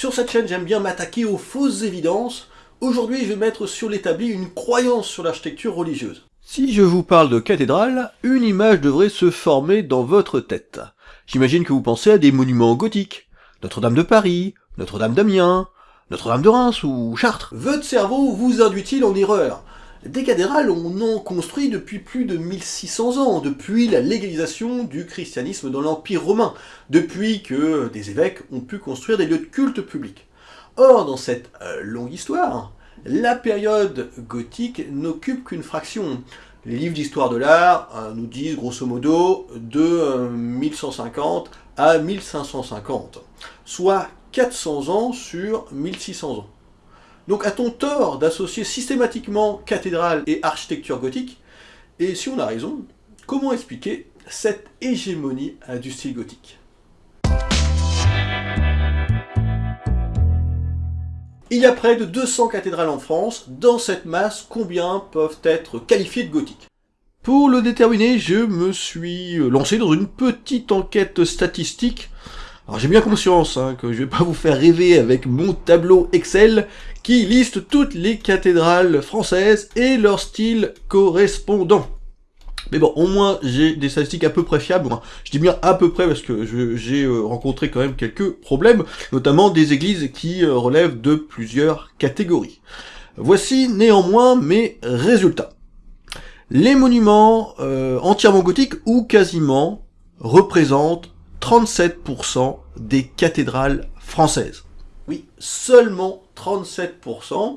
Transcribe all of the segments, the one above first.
Sur cette chaîne, j'aime bien m'attaquer aux fausses évidences. Aujourd'hui, je vais mettre sur l'établi une croyance sur l'architecture religieuse. Si je vous parle de cathédrale, une image devrait se former dans votre tête. J'imagine que vous pensez à des monuments gothiques. Notre-Dame de Paris, Notre-Dame d'Amiens, Notre-Dame de Reims ou Chartres. Votre cerveau vous induit-il en erreur? Des cathédrales, on en construit depuis plus de 1600 ans, depuis la légalisation du christianisme dans l'Empire romain, depuis que des évêques ont pu construire des lieux de culte publics. Or, dans cette euh, longue histoire, la période gothique n'occupe qu'une fraction. Les livres d'histoire de l'art euh, nous disent grosso modo de 1150 euh, à 1550, soit 400 ans sur 1600 ans. Donc a-t-on tort d'associer systématiquement cathédrale et architecture gothique? Et si on a raison, comment expliquer cette hégémonie du style gothique? Il y a près de 200 cathédrales en France. Dans cette masse, combien peuvent être qualifiées de gothiques? Pour le déterminer, je me suis lancé dans une petite enquête statistique alors j'ai bien conscience hein, que je vais pas vous faire rêver avec mon tableau Excel qui liste toutes les cathédrales françaises et leur style correspondant. Mais bon, au moins j'ai des statistiques à peu près fiables. je dis bien à peu près parce que j'ai euh, rencontré quand même quelques problèmes, notamment des églises qui euh, relèvent de plusieurs catégories. Voici néanmoins mes résultats. Les monuments euh, entièrement gothiques ou quasiment représentent 37% des cathédrales françaises. Oui, seulement 37%.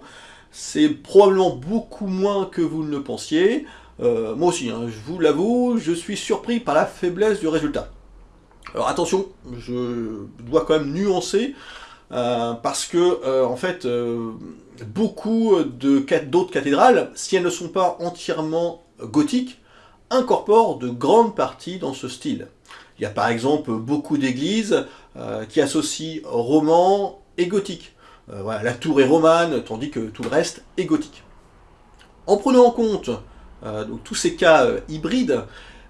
C'est probablement beaucoup moins que vous ne le pensiez. Euh, moi aussi, hein, je vous l'avoue, je suis surpris par la faiblesse du résultat. Alors attention, je dois quand même nuancer, euh, parce que, euh, en fait, beaucoup d'autres cathédrales, si elles ne sont pas entièrement gothiques, incorporent de grandes parties dans ce style. Il y a par exemple beaucoup d'églises euh, qui associent roman et gothique. Euh, la tour est romane, tandis que tout le reste est gothique. En prenant en compte euh, tous ces cas hybrides,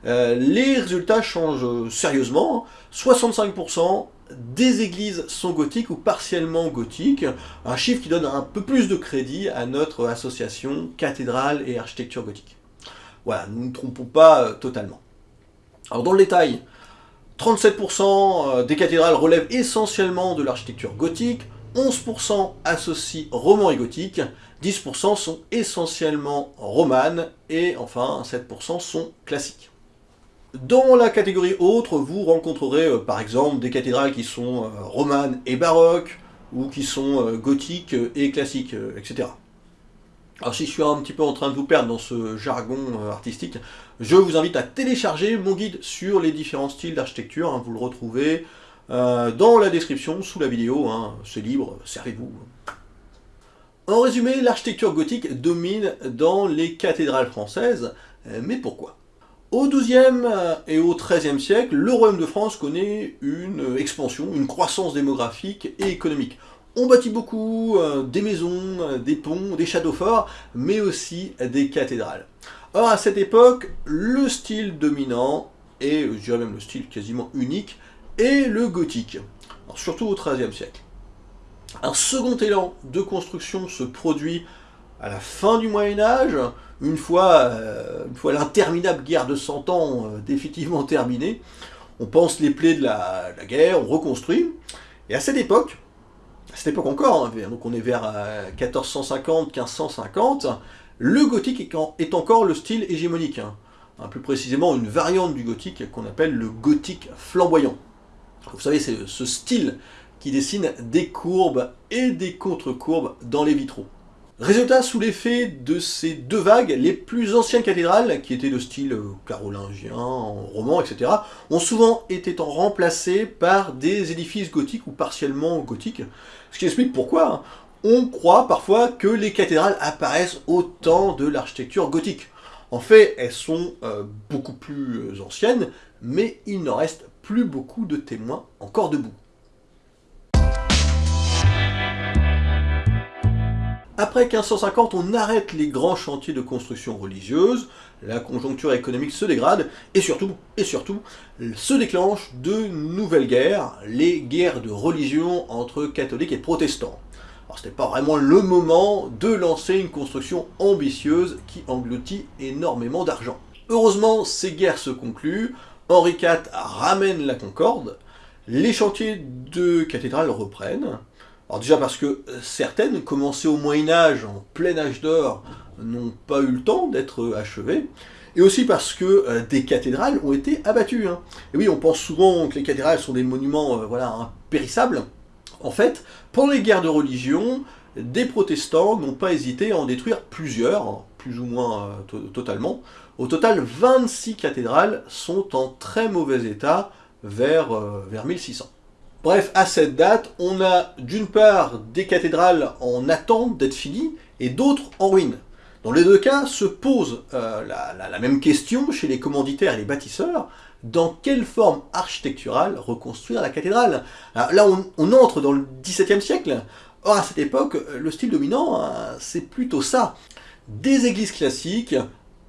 les résultats changent sérieusement. 65% des églises sont gothiques ou partiellement gothiques, un chiffre qui donne un peu plus de crédit à notre association cathédrale et architecture gothique. Voilà, nous ne nous trompons pas totalement. Alors dans le détail, 37% euh, des cathédrales relèvent essentiellement de l'architecture gothique, 11% associent roman et gothique, 10% sont essentiellement romanes, et enfin 7% sont classiques. Dans la catégorie autre, vous rencontrerez euh, par exemple des cathédrales qui sont euh, romanes et baroques, ou qui sont gothiques et classiques, etc. Alors si je suis un petit peu en train de vous perdre dans ce jargon euh, artistique, je vous invite à télécharger mon guide sur les différents styles d'architecture, hein. vous le retrouvez euh, dans la description, sous la vidéo, hein. c'est libre, servez-vous. En résumé, l'architecture gothique domine dans les cathédrales françaises, euh, mais pourquoi? Au XIIe et au XIIIe siècle, le Royaume de France connaît une expansion, une croissance démographique et économique. On bâtit beaucoup euh, des maisons, euh, des ponts, des châteaux forts, mais aussi des cathédrales. Or, à cette époque, le style dominant, et je dirais même le style quasiment unique, est le gothique, surtout au XIIIe siècle. Un second élan de construction se produit à la fin du Moyen-Âge, une fois, euh, fois l'interminable guerre de Cent Ans définitivement terminée. On pense les plaies de la guerre, on reconstruit, et à cette époque, à cette époque encore, hein, donc on est vers 1450-1550, euh, le gothique est encore le style hégémonique. Hein. Hein, plus précisément une variante du gothique qu'on appelle le gothique flamboyant. Vous savez, c'est ce style qui dessine des courbes et des contre-courbes dans les vitraux. Résultat, sous l'effet de ces deux vagues, les plus anciennes cathédrales, qui étaient de style euh, carolingien, roman, etc., ont souvent été remplacées par des édifices gothiques ou partiellement gothiques, ce qui explique pourquoi hein. on croit parfois que les cathédrales apparaissent au temps de l'architecture gothique. En fait, elles sont euh, beaucoup plus euh, anciennes, mais il n'en reste plus beaucoup de témoins encore debout. Après 1550, on arrête les grands chantiers de construction religieuse, la conjoncture économique se dégrade, et surtout, et surtout, se déclenchent de nouvelles guerres, les guerres de religion entre catholiques et protestants. Alors c'était pas vraiment le moment de lancer une construction ambitieuse qui engloutit énormément d'argent. Heureusement, ces guerres se concluent, Henri IV ramène la Concorde, les chantiers de cathédrales reprennent, alors déjà parce que certaines, commencées au Moyen-Âge, en plein âge d'or, n'ont pas eu le temps d'être achevées, et aussi parce que euh, des cathédrales ont été abattues. Hein. Et oui, on pense souvent que les cathédrales sont des monuments euh, voilà, impérissables. En fait, pendant les guerres de religion, des protestants n'ont pas hésité à en détruire plusieurs, plus ou moins euh, totalement. Au total, 26 cathédrales sont en très mauvais état vers, vers 1600. Bref, à cette date, on a d'une part des cathédrales en attente d'être finies, et d'autres en ruine. Dans les deux cas, se pose euh, la, même question chez les commanditaires et les bâtisseurs, dans quelle forme architecturale reconstruire la cathédrale? Là, on, entre dans le XVIIe siècle. Or, à cette époque, le style dominant, hein, c'est plutôt ça. Des églises classiques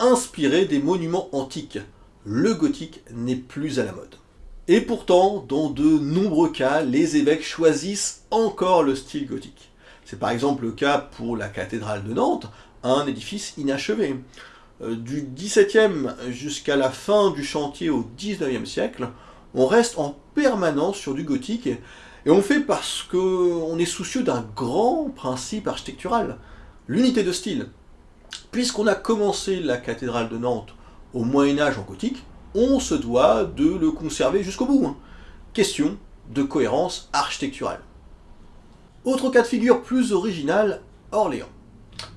inspirées des monuments antiques. Le gothique n'est plus à la mode. Et pourtant, dans de nombreux cas, les évêques choisissent encore le style gothique. C'est par exemple le cas pour la cathédrale de Nantes, un édifice inachevé. Euh, du XVIIe jusqu'à la fin du chantier au XIXe siècle, on reste en permanence sur du gothique, et on fait parce qu'on est soucieux d'un grand principe architectural, l'unité de style. Puisqu'on a commencé la cathédrale de Nantes au Moyen-Âge en gothique, on se doit de le conserver jusqu'au bout. Hein. Question de cohérence architecturale. Autre cas de figure plus original, Orléans.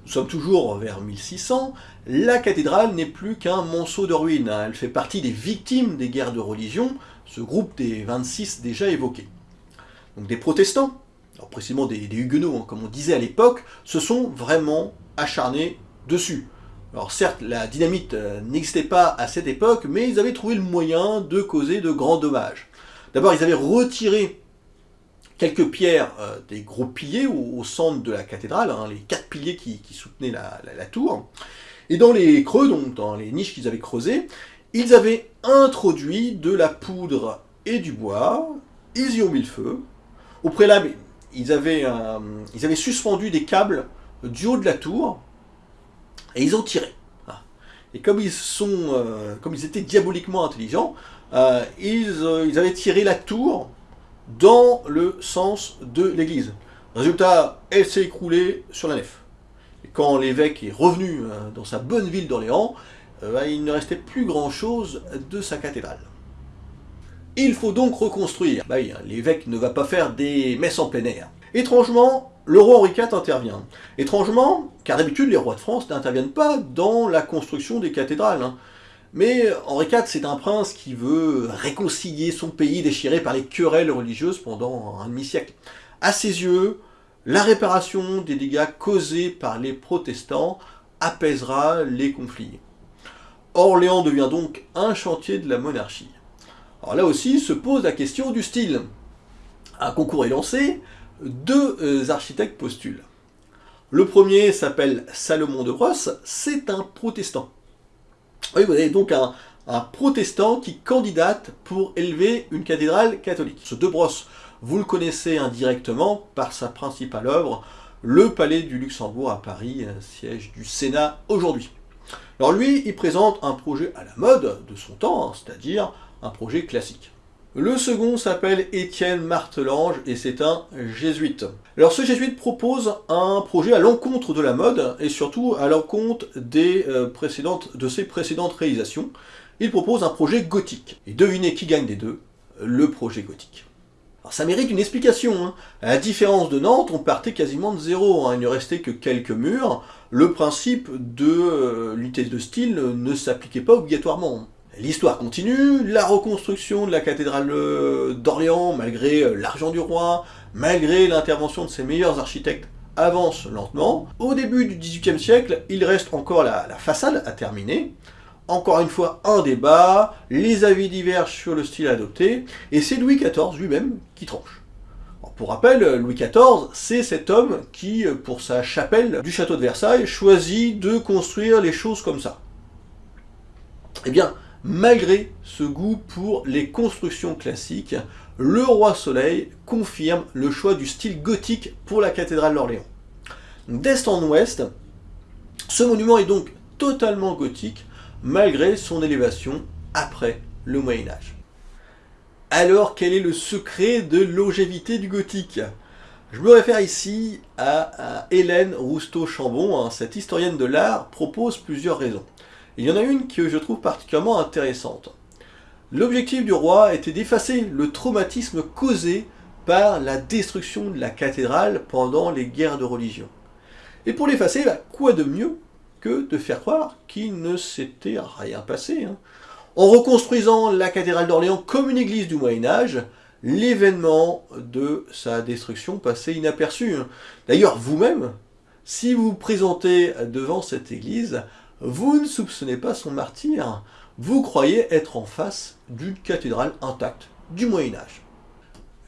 Nous sommes toujours vers 1600, la cathédrale n'est plus qu'un monceau de ruines, elle fait partie des victimes des guerres de religion, ce groupe des 26 déjà évoqués. Donc des protestants, alors précisément des, huguenots, hein, comme on disait à l'époque, se sont vraiment acharnés dessus. Alors certes, la dynamite euh, n'existait pas à cette époque, mais ils avaient trouvé le moyen de causer de grands dommages. D'abord, ils avaient retiré quelques pierres euh, des gros piliers au, centre de la cathédrale, hein, les quatre piliers qui, soutenaient la, tour. Et dans les creux, donc dans les niches qu'ils avaient creusées, ils avaient introduit de la poudre et du bois, ils y ont mis le feu. Au préalable, ils avaient, ils avaient suspendu des câbles du haut de la tour, et ils ont tiré. Ah. Et comme ils, sont, euh, comme ils étaient diaboliquement intelligents, euh, ils avaient tiré la tour dans le sens de l'église. Résultat, elle s'est écroulée sur la nef. Et quand l'évêque est revenu euh, dans sa bonne ville d'Orléans, euh, bah, il ne restait plus grand-chose de sa cathédrale. Il faut donc reconstruire. Bah hein, l'évêque ne va pas faire des messes en plein air. Étrangement, le roi Henri IV intervient. Étrangement, car d'habitude les rois de France n'interviennent pas dans la construction des cathédrales. Hein. Mais Henri IV, c'est un prince qui veut réconcilier son pays déchiré par les querelles religieuses pendant un demi-siècle. À ses yeux, la réparation des dégâts causés par les protestants apaisera les conflits. Orléans devient donc un chantier de la monarchie. Alors là aussi se pose la question du style. Un concours est lancé, deux euh, architectes postulent. Le premier s'appelle Salomon de Brosse, c'est un protestant. Oui, vous avez donc un, protestant qui candidate pour élever une cathédrale catholique. Ce De Brosse, vous le connaissez indirectement par sa principale œuvre, le Palais du Luxembourg à Paris, siège du Sénat aujourd'hui. Alors lui, il présente un projet à la mode de son temps, hein, c'est-à-dire un projet classique. Le second s'appelle Étienne Martelange et c'est un jésuite. Alors ce jésuite propose un projet à l'encontre de la mode et surtout à l'encontre euh, de ses précédentes réalisations. Il propose un projet gothique. Et devinez qui gagne des deux Le projet gothique. Alors ça mérite une explication. Hein. À la différence de Nantes, on partait quasiment de zéro. Hein. Il ne restait que quelques murs. Le principe de euh, de style ne s'appliquait pas obligatoirement. L'histoire continue, la reconstruction de la cathédrale euh, d'Orléans, malgré euh, l'argent du roi, malgré l'intervention de ses meilleurs architectes, avance lentement. Au début du XVIIIe siècle, il reste encore la, façade à terminer. Encore une fois, un débat, les avis divergent sur le style adopté, et c'est Louis XIV lui-même qui tranche. Pour rappel, Louis XIV, c'est cet homme qui, pour sa chapelle du château de Versailles, choisit de construire les choses comme ça. Eh bien, malgré ce goût pour les constructions classiques, le roi Soleil confirme le choix du style gothique pour la cathédrale d'Orléans. D'est en ouest, ce monument est donc totalement gothique, malgré son élévation après le Moyen-Âge. Alors, quel est le secret de longévité du gothique? Je me réfère ici à, Hélène Rousteau-Chambon, hein. cette historienne de l'art propose plusieurs raisons. Il y en a une que je trouve particulièrement intéressante. L'objectif du roi était d'effacer le traumatisme causé par la destruction de la cathédrale pendant les guerres de religion. Et pour l'effacer, bah, quoi de mieux que de faire croire qu'il ne s'était rien passé. Hein. En reconstruisant la cathédrale d'Orléans comme une église du Moyen-Âge, l'événement de sa destruction passait inaperçu. Hein. D'ailleurs, vous-même, si vous vous présentez devant cette église, vous ne soupçonnez pas son martyr, vous croyez être en face d'une cathédrale intacte du Moyen-Âge.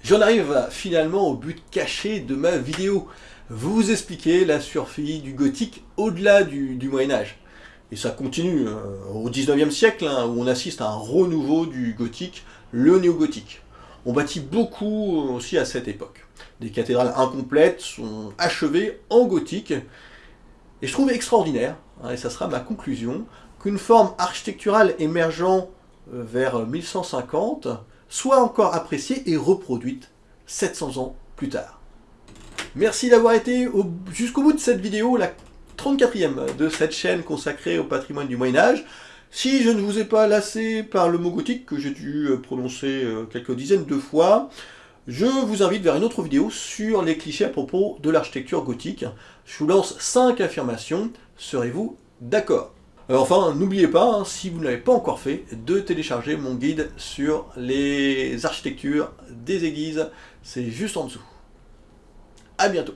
J'en arrive finalement au but caché de ma vidéo, vous expliquer la survie du gothique au-delà du, Moyen-Âge. Et ça continue euh, au 19e siècle, hein, où on assiste à un renouveau du gothique, le néo-gothique. On bâtit beaucoup aussi à cette époque. Des cathédrales incomplètes sont achevées en gothique, et je trouve extraordinaire, hein, et ça sera ma conclusion, qu'une forme architecturale émergeant euh, vers 1150 soit encore appréciée et reproduite 700 ans plus tard. Merci d'avoir été jusqu'au bout de cette vidéo, la 34e de cette chaîne consacrée au patrimoine du Moyen-Âge. Si je ne vous ai pas lassé par le mot gothique, que j'ai dû euh, prononcer euh, quelques dizaines de fois, je vous invite vers une autre vidéo sur les clichés à propos de l'architecture gothique. Je vous lance 5 affirmations, serez-vous d'accord? Euh, Enfin, n'oubliez pas, hein, si vous ne l'avez pas encore fait, de télécharger mon guide sur les architectures des églises, c'est juste en dessous. A bientôt